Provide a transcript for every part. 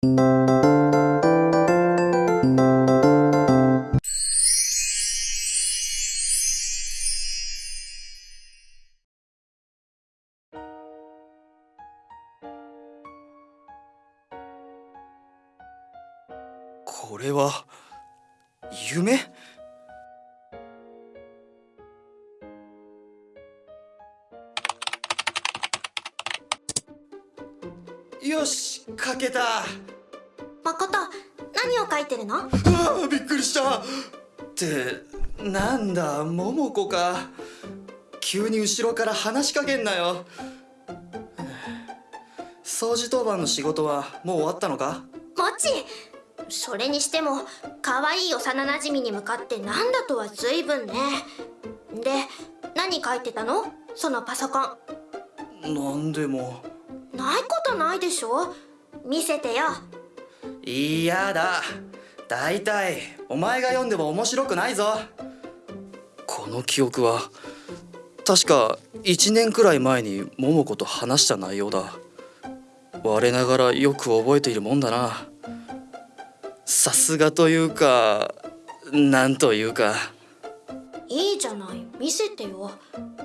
これは夢？よし書けた。誠何を書いてるの？ああびっくりした。ってなんだ桃子か。急に後ろから話しかけんなよ。掃除当番の仕事はもう終わったのか？もちそれにしても可愛い幼なじみに向かってなんだとは随分ね。で何書いてたの？そのパソコン。なんでも。ないことないでしょ？見せてよ嫌だだ。いたいお前が読んでも面白くないぞ。この記憶は確か1年くらい前に桃子と話した内容だ。我ながらよく覚えているもんだな。さすがというかなんというか。いいじゃない。見せてよ。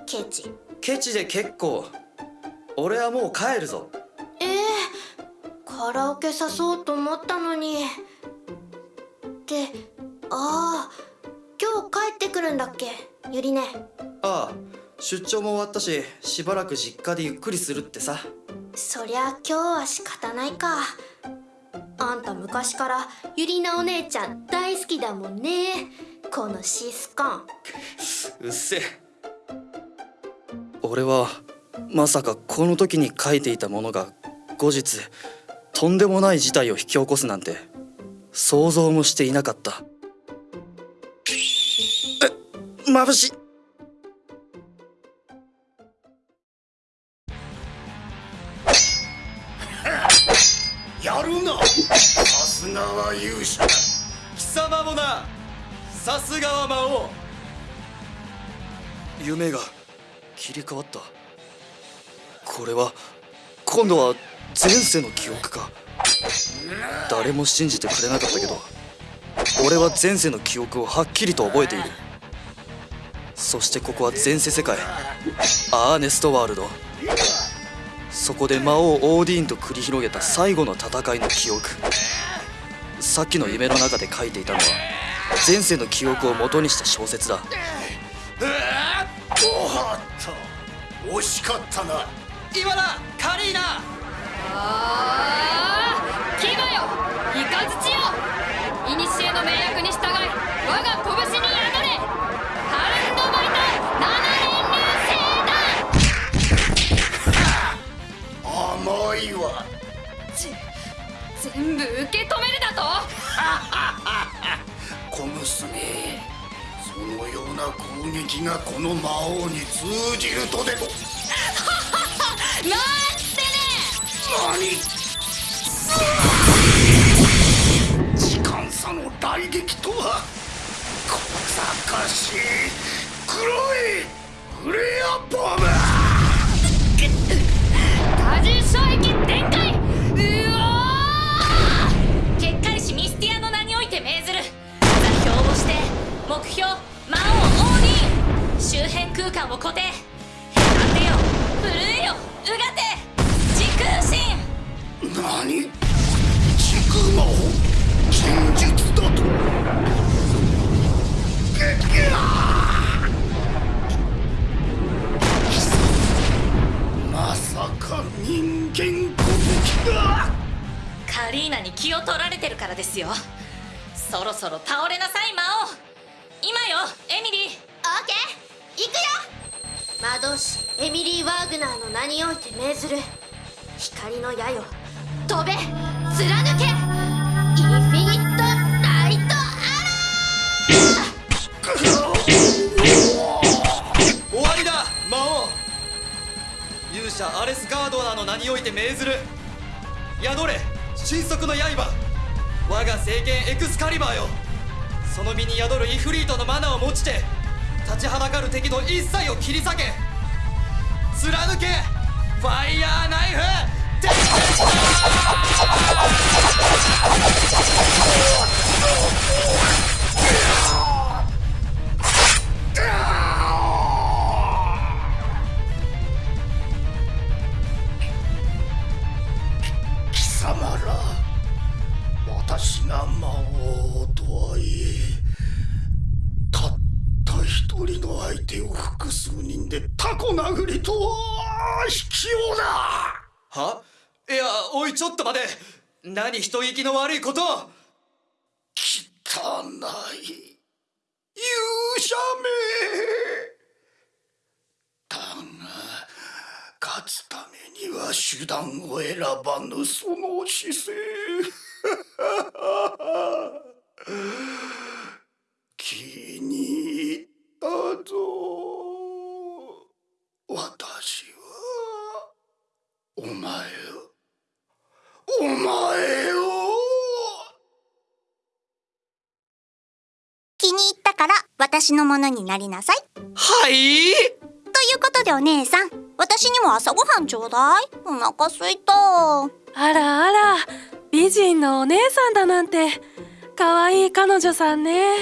ケチ。ケチで結構。俺はもう帰るぞ。ええカラオケ誘おうと思ったのに。ってああ今日帰ってくるんだっけ？ゆりねああ出張も終わったししばらく実家でゆっくりするってさ。そりゃ今日は仕方ないか。あんた昔からゆりなお姉ちゃん大好きだもんね。このシスコン。うっせえ。俺はまさかこの時に書いていたものが後日とんでもない事態を引き起こすなんて想像もしていなかった。え眩しい。やるな。さすがは勇者だ。貴様もな。さすがは魔王。夢が切り替わった。これは今度は前世の記憶か。誰も信じてくれなかったけど俺は前世の記憶をはっきりと覚えている。そしてここは前世世界アーネストワールド。そこで魔王オーディーンと繰り広げた最後の戦いの記憶。さっきの夢の中で書いていたのは前世の記憶を元にした小説だ。おった惜しかったな。今だカリーナ。ああ牙よ。イカズチよ。古の命令に従い我が拳に宿れハウンドバイタ甘いわ全部受け止めるだと？小娘そのような攻撃がこの魔王に通じるとでもリーナに気を取られてるからですよ。そろそろ倒れなさい魔王。今よエミリー。オーケー。行くよ。魔導士エミリー・ワーグナーの名において命ずる。光の矢よ。飛べ。貫け。インフィニット・ナイト・終わりだ魔王。勇者アレス・ガードナーの名において命ずる。宿れ神速の刃。我が聖剣エクスカリバーよ。その身に宿るイフリートのマナーを持ちて立ちはだかる敵の一切を切り裂け。貫け。ファイヤーナイフ。テテおいちょっと待て。何人聞きの悪いこと？汚い勇者め。だが勝つためには手段を選ばぬその姿勢気に入ったぞ私はお前をお前を気に入ったから私のものになりなさい。はい？ということでお姉さん、私にも朝ごはんちょうだい。お腹すいた。あらあら美人のお姉さんだなんて可愛い彼女さんね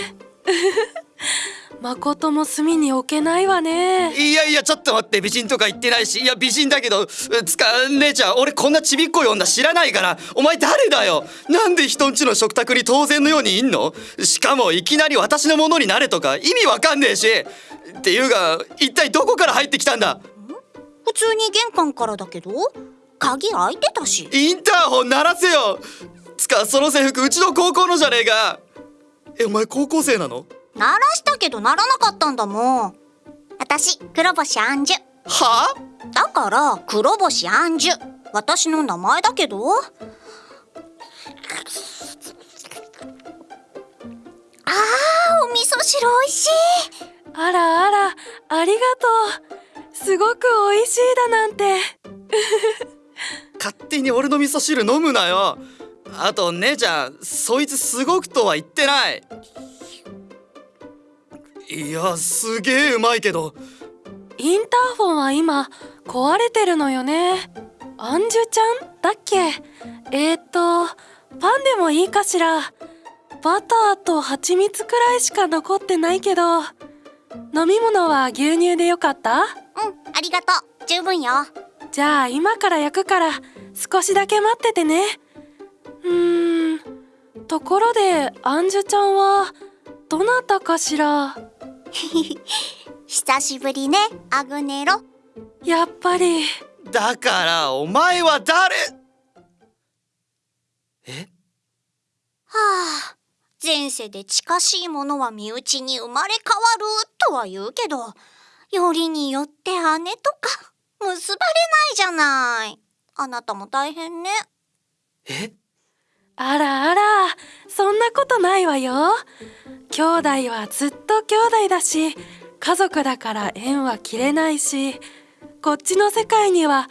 誠も隅に置けないわね。いやいやちょっと待って美人とか言ってないしいや美人だけどつか姉ちゃん俺こんなちびっこい女知らないからお前誰だよ？なんで人んちの食卓に当然のようにいんの？しかもいきなり私のものになれとか意味わかんねえし。っていうが一体どこから入ってきたんだ？普通に玄関からだけど、鍵開いてたし。インターホン鳴らせよ。つかその制服うちの高校のじゃねえか。えお前高校生なの？鳴らしたけど鳴らなかったんだもん。私、黒星アンジュ。はだから、黒星アンジュ。私の名前だけど。あー、お味噌汁美味しい。あらあらありがとうすごく美味しいだなんて勝手に俺の味噌汁飲むなよあと姉ちゃんそいつすごくとは言ってないいやすげえうまいけど。インターフォンは今壊れてるのよね。アンジュちゃんだっけ？えー、っとパンでもいいかしら。バターと蜂蜜くらいしか残ってないけど。飲み物は牛乳でよかった？うん、ありがとう。十分よ。じゃあ今から焼くから少しだけ待っててね。うーんところでアンジュちゃんはどなたかしら？久しぶりね、アグネロ。やっぱりだからお前は誰？え？はあ、前世で近しいものは身内に生まれ変わるとは言うけど、よりによって姉とか結ばれないじゃない。あなたも大変ね。え？あらあらそんなことないわよ。兄弟はずっと兄弟だし家族だから縁は切れないしこっちの世界には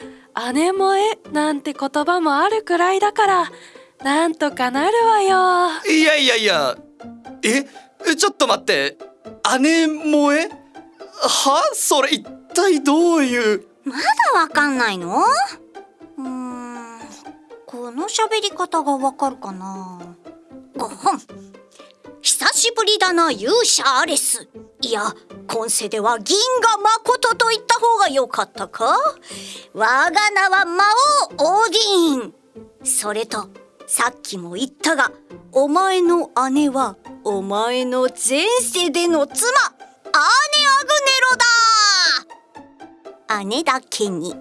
姉もえなんて言葉もあるくらいだからなんとかなるわよ。いやいやいやええちょっと待って姉萌え？は？それ一体どういう？まだわかんないの？この喋り方がわかるかな？ごほん。久しぶりだな勇者アレス。いや、今世では銀河誠と言った方が良かったか？我が名は魔王オーディーン。それと、さっきも言ったが、お前の姉は、お前の前世での妻、アーネ・アグネロだ姉だけに。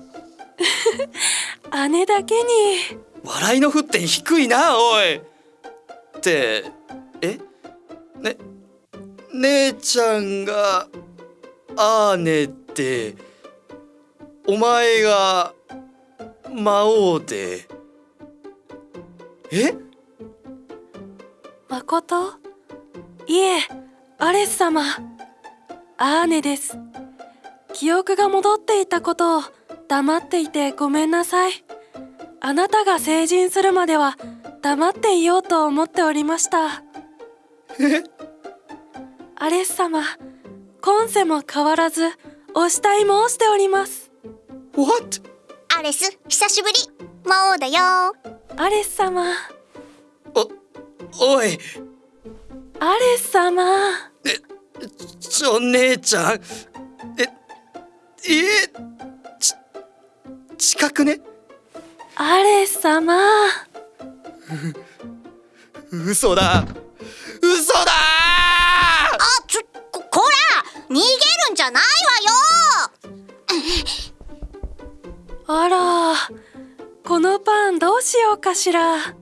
姉だけに笑いの沸点低いなおい。ってえ？ね姉ちゃんがアーネでお前が魔王で。え？誠？いえアレス様。アーネです。記憶が戻っていたことを黙っていてごめんなさい。あなたが成人するまでは黙っていようと思っておりました。え？アレス様今世も変わらずお慕い申しております。What? アレス、久しぶり。魔王だよ。アレス様。おおい。アレス様。ちょ姉ちゃん。ええち近くね？アレス様。嘘だ。嘘だ。あちょここら逃げるんじゃないわよ。あらこのパンどうしようかしら